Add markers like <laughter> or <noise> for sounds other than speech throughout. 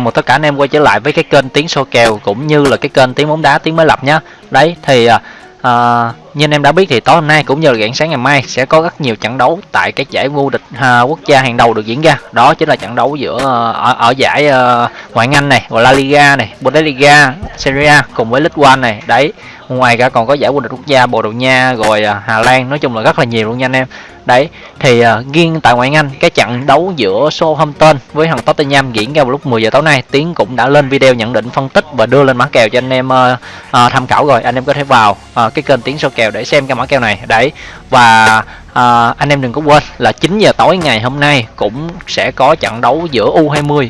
chào mừng tất cả anh em quay trở lại với cái kênh tiếng soi kèo cũng như là cái kênh tiếng bóng đá tiếng mới lập nhé đấy thì à, à như anh em đã biết thì tối hôm nay cũng như là rạng sáng ngày mai sẽ có rất nhiều trận đấu tại các giải vô địch uh, quốc gia hàng đầu được diễn ra. Đó chính là trận đấu giữa uh, ở, ở giải uh, ngoại hạng Anh này gọi La Liga này Bundesliga Serie A cùng với League One này. Đấy ngoài ra còn có giải vô địch quốc gia Bồ Đào Nha rồi uh, Hà Lan nói chung là rất là nhiều luôn nha anh em. Đấy thì uh, riêng tại ngoại hạng Anh cái trận đấu giữa Southampton với thằng Tottenham diễn ra vào lúc 10 giờ tối nay Tiến cũng đã lên video nhận định phân tích và đưa lên mã kèo cho anh em uh, uh, tham khảo rồi. Anh em có thể vào uh, cái kênh Tiến số kèo để xem cái mã kèo này. Đấy và à, anh em đừng có quên là 9 giờ tối ngày hôm nay cũng sẽ có trận đấu giữa U20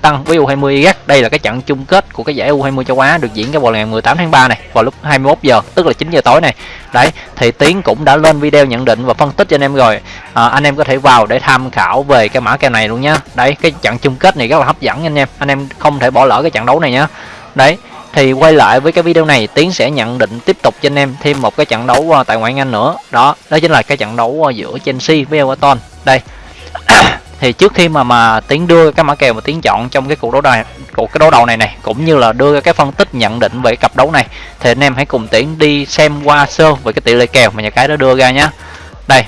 tăng với U20 Iraq đây là cái trận chung kết của cái giải U20 châu Á được diễn ra vào ngày 18 tháng 3 này vào lúc 21 giờ tức là 9 giờ tối này. Đấy thì Tiến cũng đã lên video nhận định và phân tích cho anh em rồi. À, anh em có thể vào để tham khảo về cái mã kèo này luôn nhá. Đấy cái trận chung kết này rất là hấp dẫn anh em. Anh em không thể bỏ lỡ cái trận đấu này nhá. Đấy thì quay lại với cái video này, tiến sẽ nhận định tiếp tục cho anh em thêm một cái trận đấu à, tại ngoại hạng anh nữa. Đó đó chính là cái trận đấu à, giữa chelsea với everton. Đây. <coughs> Thì trước khi mà mà tiến đưa cái mã kèo mà tiến chọn trong cái cuộc đấu này cuộc cái đấu đầu này này, cũng như là đưa cái phân tích nhận định về cặp đấu này, thì anh em hãy cùng tiến đi xem qua sơ về cái tỷ lệ kèo mà nhà cái đó đưa ra nhá. Đây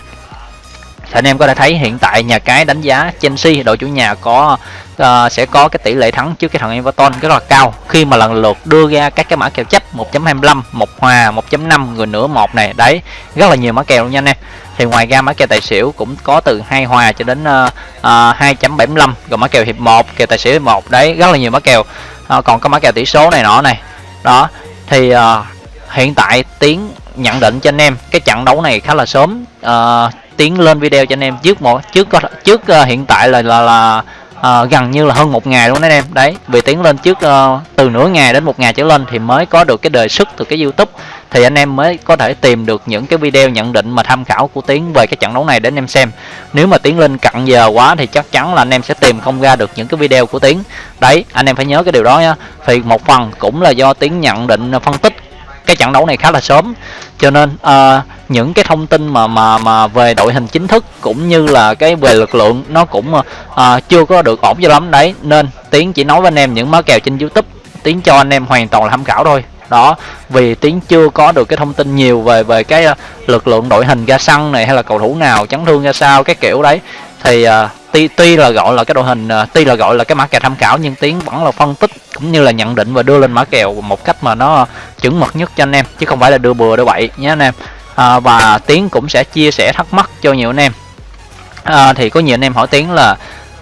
thì anh em có thể thấy hiện tại nhà cái đánh giá Chelsea đội chủ nhà có uh, sẽ có cái tỷ lệ thắng trước cái thằng Everton rất là cao. Khi mà lần lượt đưa ra các cái mã kèo chấp 1.25 một hòa 1.5 người nửa một này đấy rất là nhiều mã kèo luôn nha anh em. Thì ngoài ra mã kèo tài xỉu cũng có từ hai hòa cho đến uh, uh, 2.75 rồi mã kèo hiệp 1 kèo tài xỉu hiệp 1 đấy rất là nhiều mã kèo. Uh, còn có mã kèo tỷ số này nọ này đó thì uh, hiện tại tiến nhận định cho anh em. Cái trận đấu này khá là sớm uh, tiến lên video cho anh em. Trước một trước có trước uh, hiện tại là là, là uh, gần như là hơn một ngày luôn đấy anh em. Đấy vì tiến lên trước uh, từ nửa ngày đến một ngày trở lên thì mới có được cái đề xuất từ cái youtube. Thì anh em mới có thể tìm được những cái video nhận định mà tham khảo của tiến về cái trận đấu này để anh em xem. Nếu mà tiến lên cận giờ quá thì chắc chắn là anh em sẽ tìm không ra được những cái video của tiến. Đấy anh em phải nhớ cái điều đó nhá. Thì một phần cũng là do tiến nhận định phân tích cái trận đấu này khá là sớm. Cho nên uh, những cái thông tin mà mà mà về đội hình chính thức cũng như là cái về lực lượng nó cũng uh, chưa có được ổn cho lắm. Đấy nên tiến chỉ nói với anh em những má kèo trên youtube tiến cho anh em hoàn toàn là tham khảo thôi. Đó vì tiến chưa có được cái thông tin nhiều về về cái lực lượng đội hình ra sân này hay là cầu thủ nào chấn thương ra sao cái kiểu đấy. Thì uh, tuy tuy là gọi là cái đội hình uh, tuy là gọi là cái mã kèo tham khảo nhưng tiến vẫn là phân tích cũng như là nhận định và đưa lên mã kèo một cách mà nó chuẩn mực nhất cho anh em chứ không phải là đưa bừa đưa bậy nhé anh em. À, và tiến cũng sẽ chia sẻ thắc mắc cho nhiều anh em. À, thì có nhiều anh em hỏi tiến là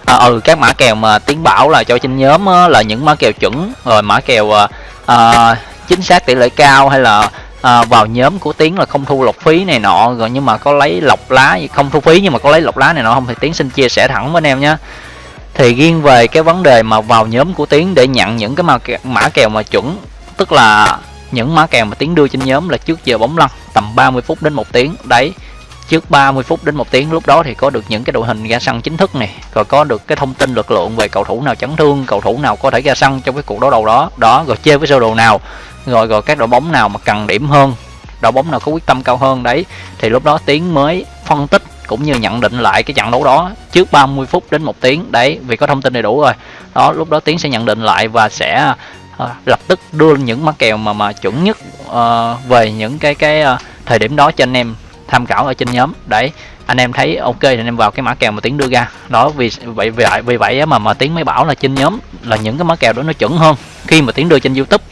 à, ừ các mã kèo mà tiến bảo là cho trên nhóm á, là những mã kèo chuẩn rồi mã kèo à, à, chính xác tỷ lệ cao hay là à, vào nhóm của tiến là không thu lọc phí này nọ rồi nhưng mà có lấy lọc lá không thu phí nhưng mà có lấy lọc lá này nọ không thì tiến xin chia sẻ thẳng với anh em nhé thì riêng về cái vấn đề mà vào nhóm của tiến để nhận những cái mã kèo, mã kèo mà chuẩn tức là những mã kèo mà tiến đưa trên nhóm là trước giờ bóng lăn tầm 30 phút đến một tiếng. Đấy trước 30 phút đến một tiếng lúc đó thì có được những cái đội hình ra sân chính thức này rồi có được cái thông tin lực lượng về cầu thủ nào chấn thương cầu thủ nào có thể ra sân trong cái cuộc đấu đầu đó. Đó rồi chơi với sơ đồ nào rồi rồi các đội bóng nào mà cần điểm hơn đội bóng nào có quyết tâm cao hơn. Đấy thì lúc đó tiến mới phân tích cũng như nhận định lại cái trận đấu đó trước 30 phút đến một tiếng. Đấy vì có thông tin đầy đủ rồi. Đó lúc đó tiến sẽ nhận định lại và sẽ uh, lập tức đưa những mã kèo mà mà chuẩn nhất uh, về những cái cái uh, thời điểm đó cho anh em tham khảo ở trên nhóm. Đấy anh em thấy ok thì anh em vào cái mã kèo mà tiến đưa ra. Đó vì vậy vì vậy vì vậy mà mà tiến mới bảo là trên nhóm là những cái mã kèo đó nó chuẩn hơn khi mà tiến đưa trên youtube.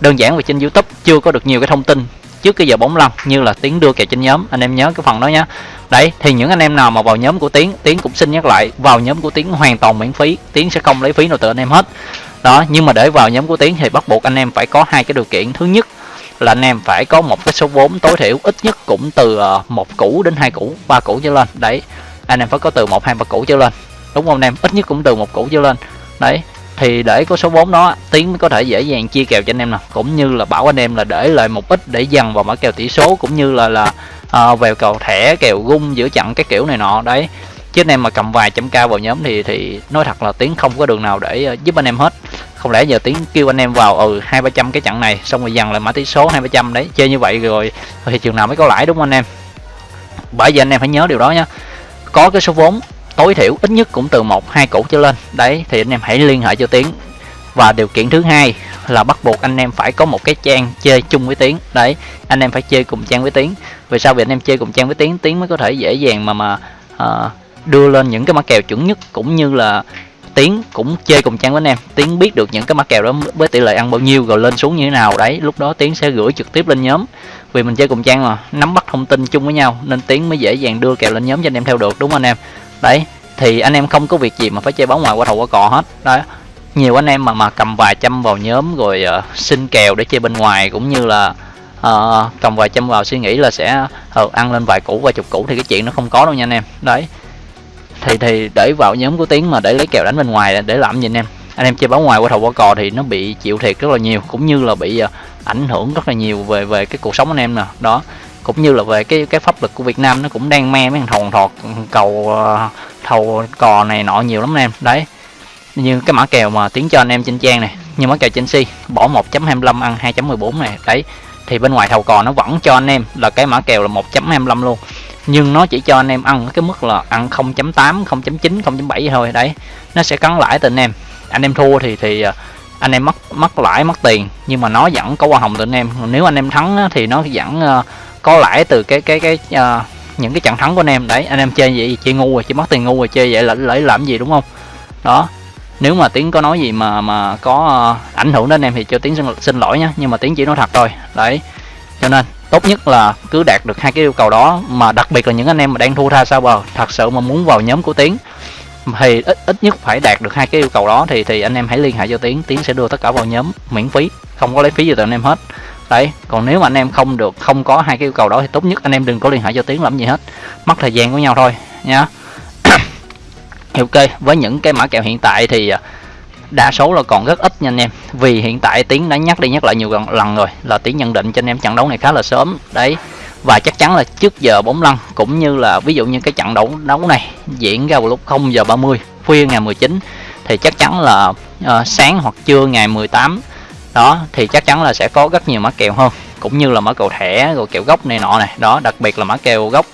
Đơn giản vì trên youtube chưa có được nhiều cái thông tin trước cái giờ bóng lăn như là tiến đưa kèo trên nhóm. Anh em nhớ cái phần đó nhé đấy, thì những anh em nào mà vào nhóm của tiến tiến cũng xin nhắc lại, vào nhóm của tiến hoàn toàn miễn phí, tiến sẽ không lấy phí nào từ anh em hết. Đó, nhưng mà để vào nhóm của tiến thì bắt buộc anh em phải có hai cái điều kiện. Thứ nhất là anh em phải có một cái số vốn tối thiểu ít nhất cũng từ ờ, một củ đến hai củ, ba củ trở lên. Đấy, anh em phải có từ một hai ba củ trở lên. Đúng không anh em? Ít nhất cũng từ một củ trở lên. Đấy thì để có số vốn đó tiến mới có thể dễ dàng chia kèo cho anh em nè. Cũng như là bảo anh em là để lại một ít để dần vào mã kèo tỷ số cũng như là là à, về cầu thẻ kèo gung giữa chặn cái kiểu này nọ đấy. Chứ anh em mà cầm vài trăm cao vào nhóm thì thì nói thật là tiến không có đường nào để à, giúp anh em hết. Không lẽ giờ tiến kêu anh em vào ừ hai ba trăm cái chặn này xong rồi dần lại mã tỷ số hai ba trăm đấy chơi như vậy rồi thì trường nào mới có lãi đúng không anh em? Bởi vì anh em phải nhớ điều đó nhá. Có cái số vốn tối thiểu ít nhất cũng từ một hai củ trở lên. Đấy thì anh em hãy liên hệ cho tiến. Và điều kiện thứ hai là bắt buộc anh em phải có một cái trang chơi chung với tiến. Đấy anh em phải chơi cùng trang với tiến. Vì sao? Vì anh em chơi cùng trang với tiến tiến mới có thể dễ dàng mà mà uh, đưa lên những cái mã kèo chuẩn nhất cũng như là tiến cũng chơi cùng trang với anh em. Tiến biết được những cái mã kèo đó với tỷ lệ ăn bao nhiêu rồi lên xuống như thế nào. Đấy lúc đó tiến sẽ gửi trực tiếp lên nhóm. Vì mình chơi cùng trang mà nắm bắt thông tin chung với nhau nên tiến mới dễ dàng đưa kèo lên nhóm cho anh em theo được đúng không anh em? Đấy thì anh em không có việc gì mà phải chơi bóng ngoài qua thầu qua cò hết. Đấy nhiều anh em mà mà cầm vài trăm vào nhóm rồi uh, xin kèo để chơi bên ngoài cũng như là uh, cầm vài trăm vào suy nghĩ là sẽ uh, ăn lên vài củ vài chục củ thì cái chuyện nó không có đâu nha anh em. Đấy. Thì thì để vào nhóm của tiếng mà để lấy kèo đánh bên ngoài để làm gì anh em? Anh em chơi bóng ngoài qua thầu qua cò thì nó bị chịu thiệt rất là nhiều cũng như là bị uh, ảnh hưởng rất là nhiều về về cái cuộc sống anh em nè. Đó cũng như là về cái cái pháp lực của Việt Nam nó cũng đang me mấy thằng thòn thọt cầu ờ, thầu cò này nọ nhiều lắm anh em. Đấy. Như cái mã kèo mà tiến cho anh em trên trang này như mã kèo Chelsea bỏ 1.25 ăn 2.14 này. Đấy. Thì bên ngoài thầu cò nó vẫn cho anh em là cái mã kèo là 1.25 luôn. Nhưng nó chỉ cho anh em ăn cái mức là ăn 0.8 0.9 0.7 thôi. Đấy. Nó sẽ cắn lãi từ anh em. Anh em thua thì thì ờ, anh em mất mất lãi mất tiền. Nhưng mà nó vẫn có hoa hồng từ anh em. Nếu anh em thắng thì nó vẫn à, có lãi từ cái cái cái uh, những cái trận thắng của anh em. Đấy anh em chơi vậy chơi ngu rồi chỉ mất tiền ngu rồi chơi vậy là lấy làm gì đúng không? Đó nếu mà tiến có nói gì mà mà có uh, ảnh hưởng đến anh em thì cho tiến xin, xin lỗi nhé nhưng mà tiến chỉ nói thật thôi. Đấy cho nên tốt nhất là cứ đạt được hai cái yêu cầu đó mà đặc biệt là những anh em mà đang thua tha sao bờ thật sự mà muốn vào nhóm của tiến thì ít ít nhất phải đạt được hai cái yêu cầu đó thì thì anh em hãy liên hệ cho tiến tiến sẽ đưa tất cả vào nhóm miễn phí không có lấy phí gì từ anh em hết đấy còn nếu mà anh em không được không có hai cái yêu cầu đó thì tốt nhất anh em đừng có liên hệ cho tiến làm gì hết. Mất thời gian của nhau thôi nha. <coughs> Ok với những cái mã kèo hiện tại thì à, đa số là còn rất ít nha anh em. Vì hiện tại tiến đã nhắc đi nhắc lại nhiều lần rồi là tiến nhận định cho anh em trận đấu này khá là sớm. Đấy và chắc chắn là trước giờ bóng lăn cũng như là ví dụ như cái trận đấu đấu này diễn ra vào lúc 0 giờ 30 khuya ngày 19 thì chắc chắn là uh, sáng hoặc trưa ngày 18 đó thì chắc chắn là sẽ có rất nhiều mã kèo hơn cũng như là mã kèo thẻ rồi kèo gốc này nọ này. Đó đặc biệt là mã kèo gốc.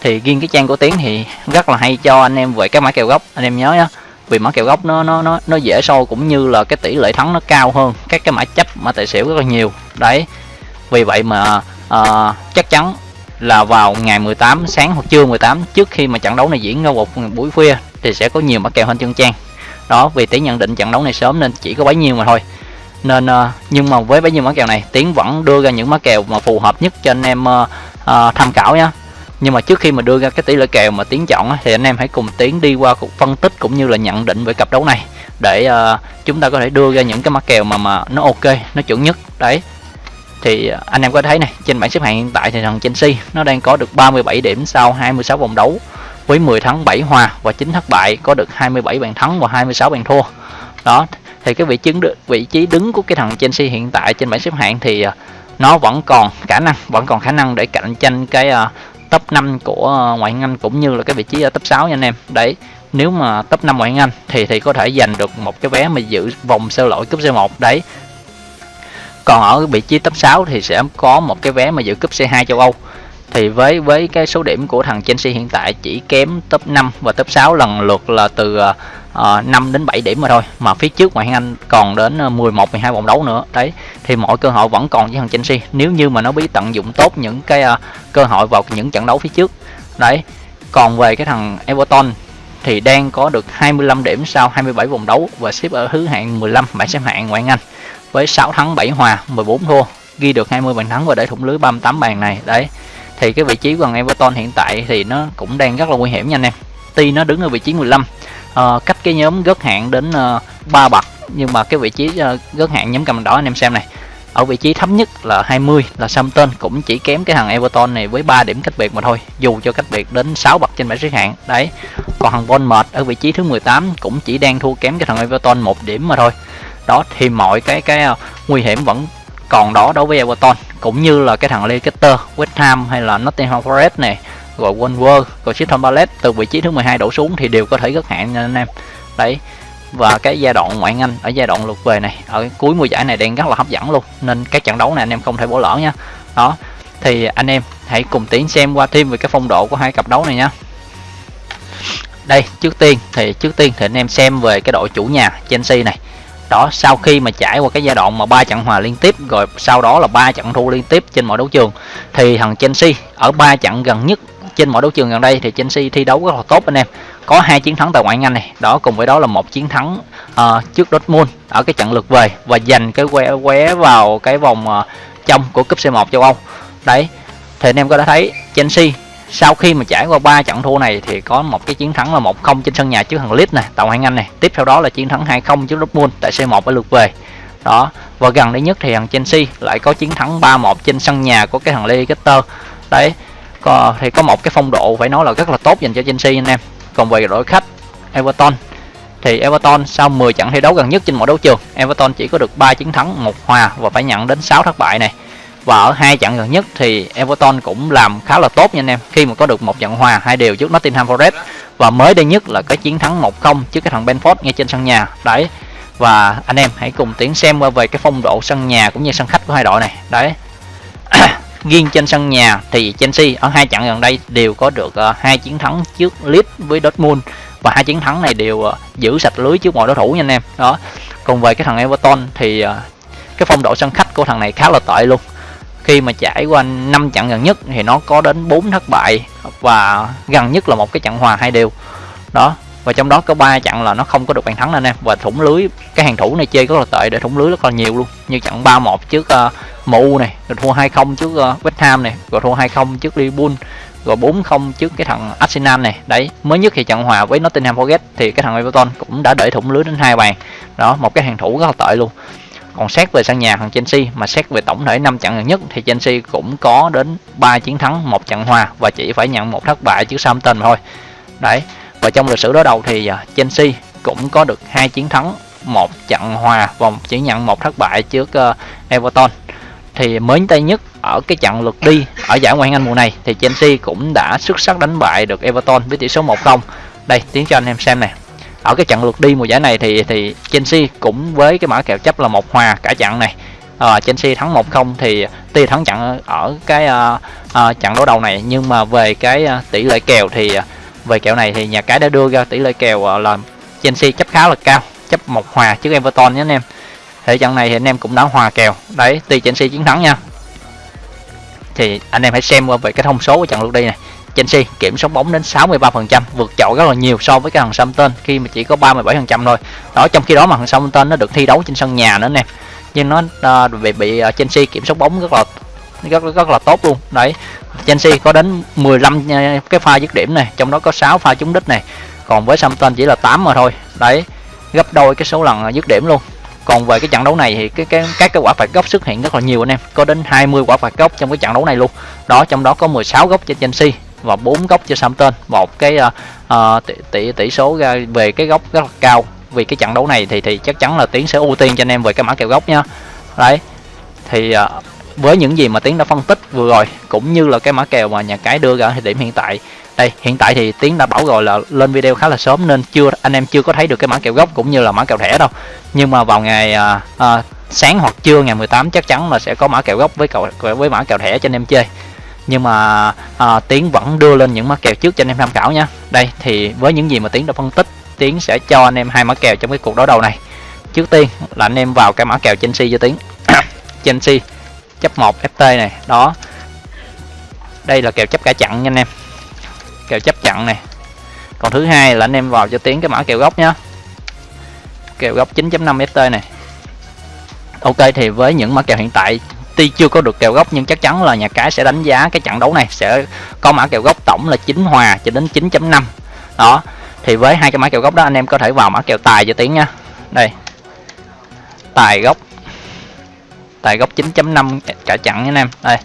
Thì riêng cái trang của tiến thì rất là hay cho anh em về cái mã kèo gốc. Anh em nhớ nhá vì mã kèo gốc nó nó nó nó dễ sâu cũng như là cái tỷ lệ thắng nó cao hơn các cái mã chấp mã tài xỉu rất là nhiều. Đấy vì vậy mà uh, chắc chắn là vào ngày 18 sáng hoặc trưa 18 trước khi mà trận đấu này diễn ra một buổi khuya thì sẽ có nhiều mã kèo hơn chân trang. Đó vì tỷ nhận định trận đấu này sớm nên chỉ có bấy nhiêu mà thôi nên ờ, nhưng mà với bấy nhiêu mã kèo này tiến vẫn đưa ra những mã kèo mà phù hợp nhất cho anh em uh, tham khảo nhé nhưng mà trước khi mà đưa ra cái tỷ lệ kèo mà tiến chọn thì anh em hãy cùng tiến đi qua cuộc phân tích cũng như là nhận định về cặp đấu này. Để uh, chúng ta có thể đưa ra những cái mã kèo mà mà nó ok nó chuẩn nhất. Đấy. Thì anh em có thấy này trên bảng xếp hạng hiện tại thì thằng Chelsea nó đang có được 37 điểm sau 26 vòng đấu với 10 thắng 7 hòa và 9 thất bại có được 27 bàn thắng và 26 bàn thua. Đó thì cái vị trí vị trí đứng của cái thằng Chelsea hiện tại trên bảng xếp hạng thì uh, nó vẫn còn khả năng vẫn còn khả năng để cạnh tranh cái uh, top 5 của à, ngoại hạng Anh cũng như là cái vị trí ở top 6 nha anh em. Đấy nếu mà top 5 ngoại hạng Anh thì thì có thể giành được một cái vé mà giữ vòng sơ loại cúp C1 đấy. Còn ở vị trí top 6 thì sẽ có một cái vé mà giữ cúp C2 châu Âu. Thì với với cái số điểm của thằng Chelsea hiện tại chỉ kém top 5 và top 6 lần lượt là từ Ờ, uh, 5 đến 7 điểm mà thôi. Mà phía trước ngoại hạng Anh còn đến ờ, 11 12 vòng đấu nữa. Đấy thì mọi cơ hội vẫn còn với thằng Chelsea. Nếu như mà nó biết tận dụng tốt những cái uh, cơ hội vào những trận đấu phía trước. Đấy còn về cái thằng Everton thì đang có được 25 điểm sau 27 vòng đấu và xếp ở thứ hạng 15 bảng xếp hạng ngoại hạng Anh. Với 6 thắng 7 hòa 14 thua ghi được 20 bàn thắng và để thủng lưới 38 bàn này. Đấy thì cái vị trí của thằng Everton hiện tại thì nó cũng đang rất là nguy hiểm nha anh em. Tuy nó đứng ở vị trí 15 à, ờ, cách cái nhóm gớt hạng đến ờ, uh, 3 bậc. Nhưng mà cái vị trí uh, gớt hạng nhóm cầm đỏ anh em xem này ở vị trí thấp nhất là 20 là Samton cũng chỉ kém cái thằng Everton này với 3 điểm cách biệt mà thôi dù cho cách biệt đến 6 bậc trên bảng xếp hạng. Đấy còn thằng Bournemouth ở vị trí thứ 18 cũng chỉ đang thua kém cái thằng Everton một điểm mà thôi. Đó thì mọi cái cái uh, nguy hiểm vẫn còn đó đối với Everton cũng như là cái thằng Leicester, West Ham hay là Nottingham Forest này rồi Wolver, rồi Crystal Palace từ vị trí thứ 12 đổ xuống thì đều có thể rất hạn nha anh em. Đấy và cái giai đoạn ngoại anh ở giai đoạn lượt về này ở cuối mùa giải này đang rất là hấp dẫn luôn nên các trận đấu này anh em không thể bỏ lỡ nha. Đó thì anh em hãy cùng tiến xem qua thêm về cái phong độ của hai cặp đấu này nhé đây trước tiên thì trước tiên thì anh em xem về cái đội chủ nhà Chelsea này. Đó sau khi mà trải qua cái giai đoạn mà ba trận hòa liên tiếp rồi sau đó là ba trận thua liên tiếp trên mọi đấu trường thì thằng Chelsea ở ba trận gần nhất trên mọi đấu trường gần đây thì Chelsea thi đấu rất là tốt anh em. Có hai chiến thắng tại ngoại hạng Anh này. Đó cùng với đó là một chiến thắng uh, trước Dortmund ở cái trận lượt về và giành cái que qué vào cái vòng uh, trong của cúp C1 châu Âu. Đấy thì anh em có đã thấy Chelsea sau khi mà trải qua ba trận thua này thì có một cái chiến thắng là 1-0 trên sân nhà trước thằng Leeds này tại ngoại hạng Anh này. Tiếp theo đó là chiến thắng 2-0 trước Dortmund tại C1 ở lượt về. Đó và gần đây nhất thì thằng Chelsea lại có chiến thắng 3-1 trên sân nhà của cái thằng Leicester. Đấy có, thì có một cái phong độ phải nói là rất là tốt dành cho Chelsea anh em. Còn về đội khách Everton. Thì Everton sau 10 trận thi đấu gần nhất trên mọi đấu trường Everton chỉ có được 3 chiến thắng một hòa và phải nhận đến 6 thất bại này. Và ở hai trận gần nhất thì Everton cũng làm khá là tốt nha anh em khi mà có được một trận hòa hai đều trước Nottingham Forest. Và mới đây nhất là cái chiến thắng 1-0 trước cái thằng Benford ngay trên sân nhà. Đấy và anh em hãy cùng tiến xem qua về cái phong độ sân nhà cũng như sân khách của hai đội này. Đấy riêng trên sân nhà thì Chelsea ở hai trận gần đây đều có được ờ, hai chiến thắng trước Leeds với Dortmund. Và hai chiến thắng này đều ờ, giữ sạch lưới trước mọi đối thủ nha anh em. Đó. Còn về cái thằng Everton thì ờ, cái phong độ sân khách của thằng này khá là tệ luôn. Khi mà trải qua 5 trận gần nhất thì nó có đến 4 thất bại và gần nhất là một cái trận hòa hai đều. Đó. Và trong đó có ba trận là nó không có được bàn thắng anh em. Và thủng lưới cái hàng thủ này chơi rất là tệ để thủng lưới rất là nhiều luôn. Như trận 3-1 trước uh, MU này rồi thua 2-0 trước uh, West Ham này rồi thua 2-0 trước Liverpool rồi 4-0 trước cái thằng Arsenal này đấy mới nhất thì trận hòa với Nottingham Forest thì cái thằng Everton cũng đã để thủng lưới đến hai bàn. Đó một cái hàng thủ rất là tệ luôn. Còn xét về sân nhà thằng Chelsea mà xét về tổng thể 5 trận gần nhất thì Chelsea cũng có đến 3 chiến thắng một trận hòa và chỉ phải nhận một thất bại trước Southampton thôi. Đấy và trong lịch sử đối đầu thì ờ, Chelsea cũng có được hai chiến thắng một trận hòa và chỉ nhận một thất bại trước ờ, Everton thì mới tay nhất ở cái trận lượt đi ở giải Ngoại hạng Anh mùa này thì Chelsea cũng đã xuất sắc đánh bại được Everton với tỷ số 1-0 đây tiến cho anh em xem này ở cái trận lượt đi mùa giải này thì thì Chelsea cũng với cái mã kèo chấp là một hòa cả trận này. À, Chelsea thắng 1-0 thì tuy thắng trận ở cái uh, uh, trận đấu đầu này nhưng mà về cái uh, tỷ lệ kèo thì uh, về kèo này thì nhà cái đã đưa ra tỷ lệ kèo uh, là Chelsea chấp khá là cao chấp một hòa trước Everton nhé anh em thì trận này thì anh em cũng đã hòa kèo. Đấy tuy Chelsea chiến thắng nha. Thì anh em hãy xem qua về cái thông số của trận lượt đi này. Chelsea kiểm soát bóng đến 63% vượt trội rất là nhiều so với cái thằng Southampton khi mà chỉ có 37% thôi. Đó trong khi đó mà thằng Southampton nó được thi đấu trên sân nhà nữa nè. Nhưng nó uh, bị bị uh, Chelsea kiểm soát bóng rất là rất rất là tốt luôn. Đấy Chelsea có đến 15 à, cái pha dứt điểm này trong đó có 6 pha trúng đích này. Còn với Southampton chỉ là 8 mà thôi. Đấy gấp đôi cái số lần dứt điểm luôn còn về cái trận đấu này thì cái cái các cái quả phạt góc xuất hiện rất là nhiều anh em. Có đến 20 quả phạt góc trong cái trận đấu này luôn. Đó trong đó có 16 góc cho Chelsea và bốn góc cho Southampton. Một cái uh, tỷ, tỷ tỷ số ra về cái góc rất là cao. Vì cái trận đấu này thì thì chắc chắn là tiến sẽ ưu tiên cho anh em về cái mã kèo góc nha. Đấy thì uh, với những gì mà tiến đã phân tích vừa rồi cũng như là cái mã kèo mà nhà cái đưa ra thì điểm hiện tại đây hiện tại thì tiến đã bảo rồi là lên video khá là sớm nên chưa anh em chưa có thấy được cái mã kèo gốc cũng như là mã kèo thẻ đâu. Nhưng mà vào ngày à, à, sáng hoặc trưa ngày 18 chắc chắn là sẽ có mã kèo gốc với cậu với mã kèo thẻ cho anh em chơi. Nhưng mà à, tiến vẫn đưa lên những mã kèo trước cho anh em tham khảo nha. Đây thì với những gì mà tiến đã phân tích tiến sẽ cho anh em hai mã kèo trong cái cuộc đối đầu này. Trước tiên là anh em vào cái mã kèo Chelsea cho tiến. <coughs> Chelsea chấp 1 FT này, đó. Đây là kèo chấp cả chặn nha anh em. Kèo chấp chặn này. Còn thứ hai là anh em vào cho tiến cái mã kèo gốc nhá. Kèo gốc 9.5 FT này. Ok, thì với những mã kèo hiện tại, tuy chưa có được kèo gốc, nhưng chắc chắn là nhà cái sẽ đánh giá cái trận đấu này, sẽ có mã kèo gốc tổng là 9 hòa cho đến 9.5 đó, thì với hai cái mã kèo gốc đó, anh em có thể vào mã kèo tài cho tiến nha đây. Tài gốc tại góc 9.5 eh, cả chặn anh em. Đây.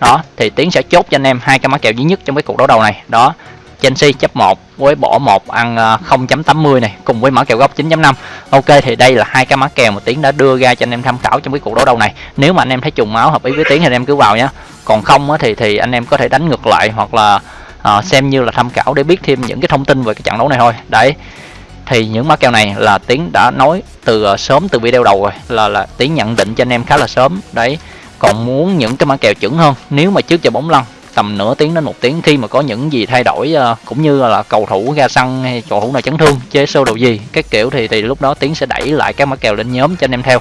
Đó thì tiến sẽ chốt cho anh em hai cái mã kèo duy nhất trong cái cuộc đấu đầu này. Đó Chelsea chấp 1 với bỏ 1 ăn ờ, 0.80 này cùng với mã kèo góc 9.5 Ok thì đây là hai cái mã kèo mà Tiến đã đưa ra cho anh em tham khảo trong cái cuộc đấu đầu này. Nếu mà anh em thấy trùng máu hợp ý với Tiến thì anh em cứ vào nhé còn không thì thì anh em có thể đánh ngược lại hoặc là uh, xem như là tham khảo để biết thêm những cái thông tin về cái trận đấu này thôi. Đấy thì những mã kèo này là Tiến đã nói từ ờ, sớm từ video đầu rồi. Là là Tiến nhận định cho anh em khá là sớm. Đấy. Còn muốn những cái mã kèo chuẩn hơn, nếu mà trước giờ bóng lăn, tầm nửa tiếng đến một tiếng khi mà có những gì thay đổi ờ, cũng như là cầu thủ ra sân hay cầu thủ nào chấn thương, chế sâu đồ gì, các kiểu thì thì lúc đó tiến sẽ đẩy lại các mã kèo lên nhóm cho anh em theo.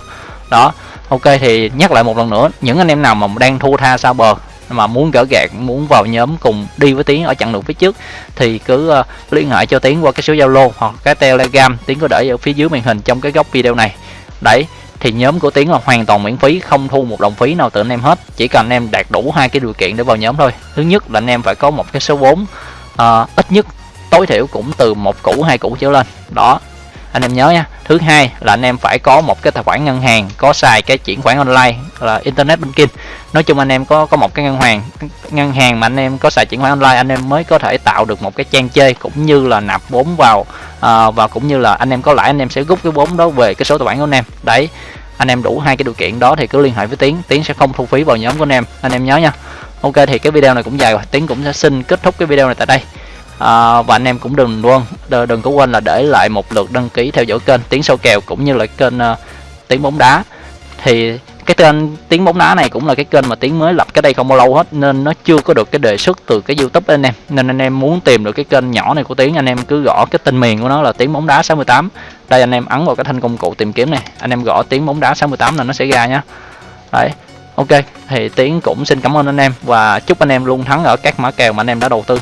Đó. Ok, thì nhắc lại một lần nữa, những anh em nào mà đang thua tha sao bờ mà muốn gỡ gạt muốn vào nhóm cùng đi với tiến ở chặng đường phía trước thì cứ uh, liên hệ cho tiến qua cái số zalo hoặc cái telegram. Tiến có để ở phía dưới màn hình trong cái góc video này. Đấy thì nhóm của tiến là hoàn toàn miễn phí không thu một đồng phí nào từ anh em hết. Chỉ cần anh em đạt đủ hai cái điều kiện để vào nhóm thôi. Thứ nhất là anh em phải có một cái số vốn uh, ít nhất tối thiểu cũng từ một củ hai củ trở lên. Đó anh em nhớ nha. Thứ hai là anh em phải có một cái tài khoản ngân hàng có xài cái chuyển khoản online là internet banking. Nói chung anh em có có một cái ngân hàng ngân hàng mà anh em có xài chuyển khoản online anh em mới có thể tạo được một cái trang chơi cũng như là nạp vốn vào à, và cũng như là anh em có lãi anh em sẽ rút cái vốn đó về cái số tài khoản của anh em. Đấy anh em đủ hai cái điều kiện đó thì cứ liên hệ với tiến tiến sẽ không thu phí vào nhóm của anh em. Anh em nhớ nha. Ok thì cái video này cũng dài rồi tiến cũng sẽ xin kết thúc cái video này tại đây à, và anh em cũng đừng luôn đừng có quên là để lại một lượt đăng ký theo dõi kênh tiếng sâu kèo cũng như là kênh uh, tiếng bóng đá. Thì cái kênh tiếng bóng đá này cũng là cái kênh mà tiếng mới lập cái đây không bao lâu hết nên nó chưa có được cái đề xuất từ cái youtube anh em. Nên anh em muốn tìm được cái kênh nhỏ này của tiếng anh em cứ gõ cái tên miền của nó là tiếng bóng đá 68 đây anh em ấn vào cái thanh công cụ tìm kiếm này anh em gõ tiếng bóng đá 68 là nó sẽ ra nhá. Đấy ok thì tiếng cũng xin cảm ơn anh em và chúc anh em luôn thắng ở các mã kèo mà anh em đã đầu tư.